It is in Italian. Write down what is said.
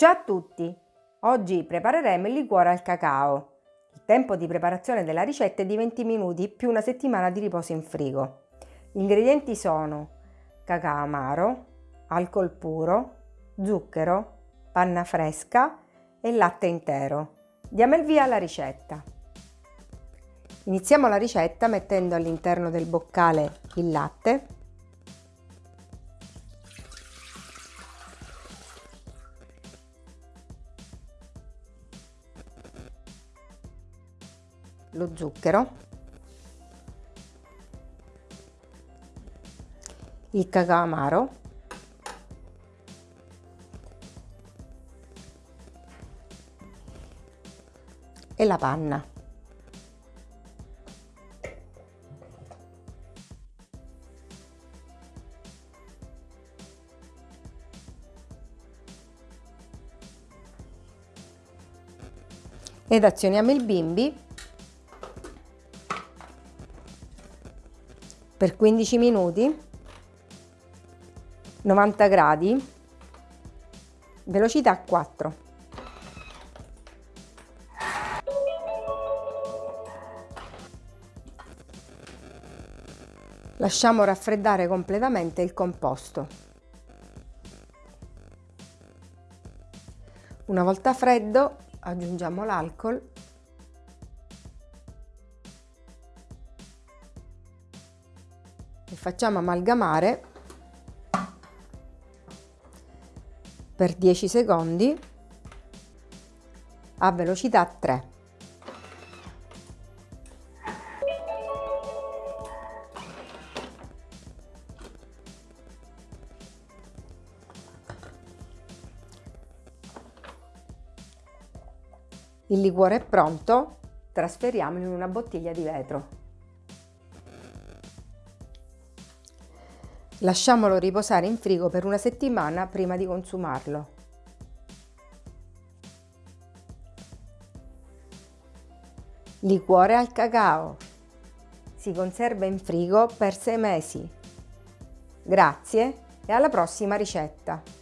Ciao a tutti! Oggi prepareremo il liquore al cacao. Il tempo di preparazione della ricetta è di 20 minuti più una settimana di riposo in frigo. Gli ingredienti sono cacao amaro, alcol puro, zucchero, panna fresca e latte intero. Diamo il via alla ricetta. Iniziamo la ricetta mettendo all'interno del boccale il latte lo zucchero, il cacao amaro, e la panna. Ed azioniamo il bimbi per 15 minuti 90 gradi velocità 4 lasciamo raffreddare completamente il composto. Una volta freddo aggiungiamo l'alcol e facciamo amalgamare per 10 secondi a velocità 3. Il liquore è pronto, trasferiamolo in una bottiglia di vetro. Lasciamolo riposare in frigo per una settimana prima di consumarlo. Liquore al cacao. Si conserva in frigo per 6 mesi. Grazie e alla prossima ricetta!